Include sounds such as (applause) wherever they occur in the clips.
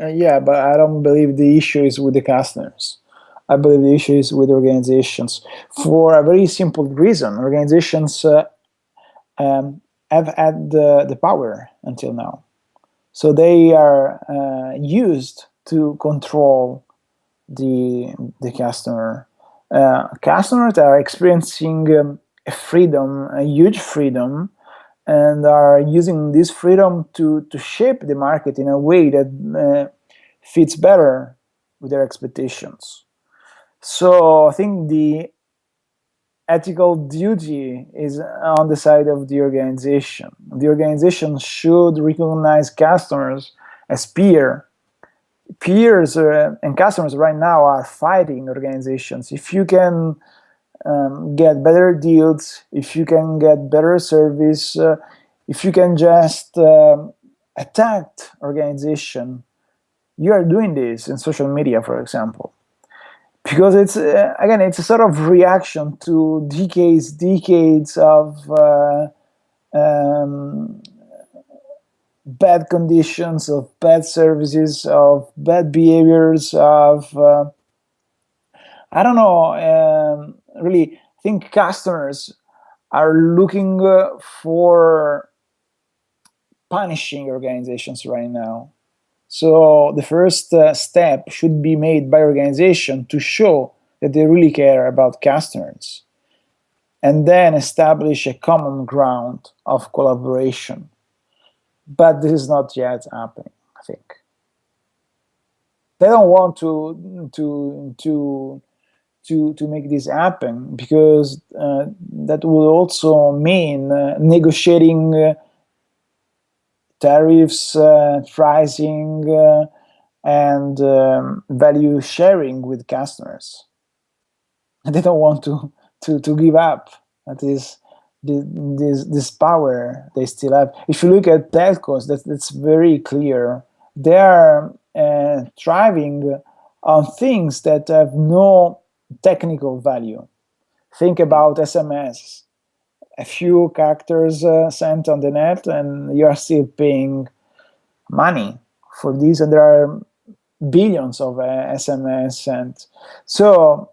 Uh, yeah, but I don't believe the issue is with the customers. I believe the issue is with organizations for a very simple reason. Organizations uh, um, have had the, the power until now. So they are uh, used to control the, the customer. Uh, customers are experiencing um, a freedom, a huge freedom, and are using this freedom to, to shape the market in a way that uh, fits better with their expectations. So I think the ethical duty is on the side of the organization. The organization should recognize customers as peer. Peers uh, and customers right now are fighting organizations. If you can um, get better deals, if you can get better service, uh, if you can just um, attack organization, you are doing this in social media, for example. Because it's uh, again it's a sort of reaction to decades decades of uh, um, bad conditions of bad services of bad behaviors of uh, I don't know um, really I think customers are looking uh, for punishing organizations right now so the first uh, step should be made by organization to show that they really care about customers and then establish a common ground of collaboration. But this is not yet happening, I think. They don't want to to to to to make this happen because uh, that would also mean uh, negotiating uh, tariffs, uh, pricing, uh, and um, value sharing with customers. (laughs) They don't want to, to, to give up. That is this, this power they still have. If you look at telcos, that, that's very clear. They are uh, thriving on things that have no technical value. Think about SMS a few characters uh, sent on the net and you are still paying money for these and there are billions of uh, SMS sent. So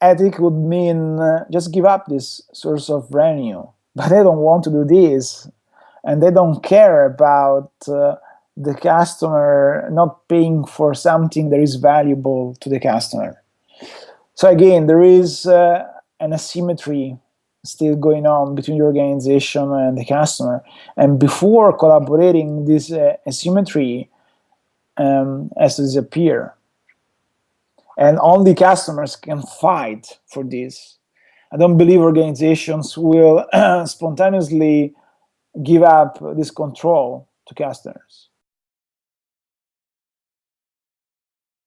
ethic would mean uh, just give up this source of revenue, (laughs) but they don't want to do this and they don't care about uh, the customer not paying for something that is valuable to the customer. So again, there is uh, an asymmetry still going on between the organization and the customer. And before collaborating, this uh, asymmetry um, has to disappear. And only customers can fight for this. I don't believe organizations will (clears throat) spontaneously give up this control to customers.